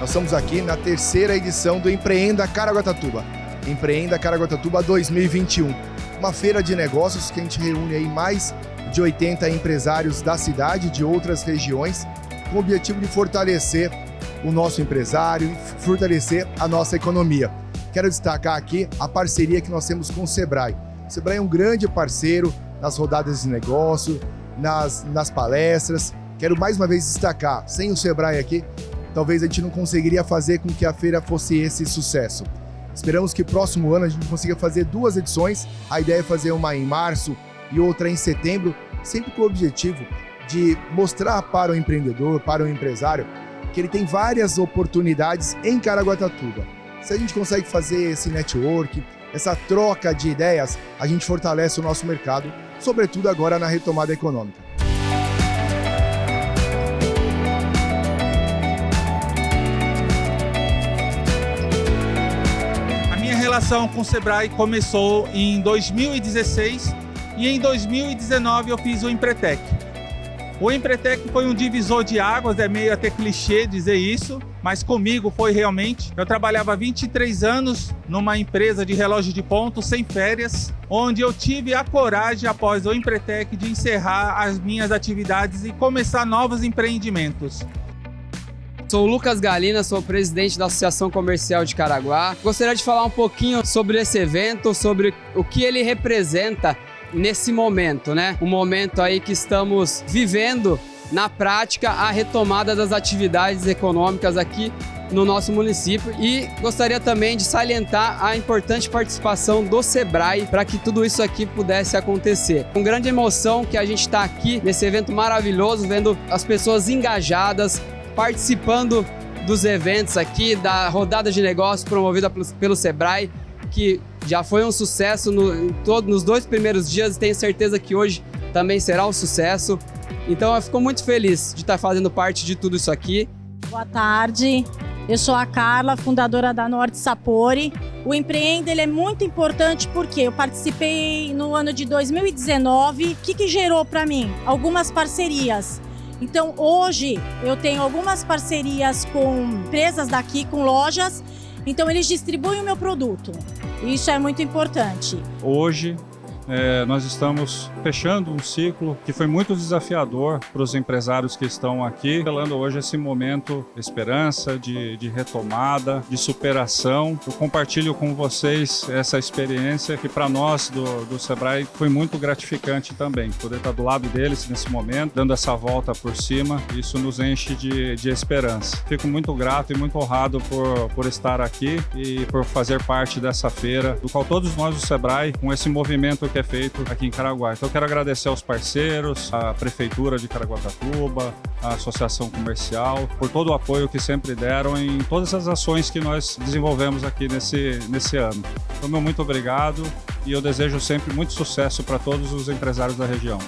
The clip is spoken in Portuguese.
Nós estamos aqui na terceira edição do Empreenda Caraguatatuba. Empreenda Caraguatatuba 2021. Uma feira de negócios que a gente reúne aí mais de 80 empresários da cidade e de outras regiões, com o objetivo de fortalecer o nosso empresário e fortalecer a nossa economia. Quero destacar aqui a parceria que nós temos com o Sebrae. O Sebrae é um grande parceiro nas rodadas de negócio, nas, nas palestras. Quero mais uma vez destacar, sem o Sebrae aqui, talvez a gente não conseguiria fazer com que a feira fosse esse sucesso. Esperamos que próximo ano a gente consiga fazer duas edições. A ideia é fazer uma em março e outra em setembro, sempre com o objetivo de mostrar para o empreendedor, para o empresário, que ele tem várias oportunidades em Caraguatatuba. Se a gente consegue fazer esse network, essa troca de ideias, a gente fortalece o nosso mercado, sobretudo agora na retomada econômica. Relação com o Sebrae começou em 2016 e em 2019 eu fiz o Empretec. O Empretec foi um divisor de águas, é meio até clichê dizer isso, mas comigo foi realmente. Eu trabalhava 23 anos numa empresa de relógio de ponto, sem férias, onde eu tive a coragem, após o Empretec, de encerrar as minhas atividades e começar novos empreendimentos. Sou Lucas Galina, sou presidente da Associação Comercial de Caraguá. Gostaria de falar um pouquinho sobre esse evento, sobre o que ele representa nesse momento, né? Um momento aí que estamos vivendo na prática a retomada das atividades econômicas aqui no nosso município e gostaria também de salientar a importante participação do Sebrae para que tudo isso aqui pudesse acontecer. Com grande emoção que a gente está aqui nesse evento maravilhoso, vendo as pessoas engajadas, participando dos eventos aqui, da rodada de negócios promovida pelo Sebrae, que já foi um sucesso no, todo, nos dois primeiros dias e tenho certeza que hoje também será um sucesso. Então eu fico muito feliz de estar fazendo parte de tudo isso aqui. Boa tarde, eu sou a Carla, fundadora da Norte Sapori. O Empreenda ele é muito importante porque eu participei no ano de 2019. O que, que gerou para mim? Algumas parcerias. Então hoje eu tenho algumas parcerias com empresas daqui, com lojas, então eles distribuem o meu produto. Isso é muito importante. Hoje é, nós estamos fechando um ciclo que foi muito desafiador para os empresários que estão aqui, falando hoje esse momento de esperança, de, de retomada, de superação. Eu compartilho com vocês essa experiência que para nós do, do Sebrae foi muito gratificante também, poder estar do lado deles nesse momento, dando essa volta por cima, isso nos enche de, de esperança. Fico muito grato e muito honrado por, por estar aqui e por fazer parte dessa feira, do qual todos nós do Sebrae, com esse movimento que é feito aqui em Caraguá. Então quero agradecer aos parceiros, à Prefeitura de Caraguatatuba, à Associação Comercial, por todo o apoio que sempre deram em todas as ações que nós desenvolvemos aqui nesse, nesse ano. Então, meu muito obrigado e eu desejo sempre muito sucesso para todos os empresários da região.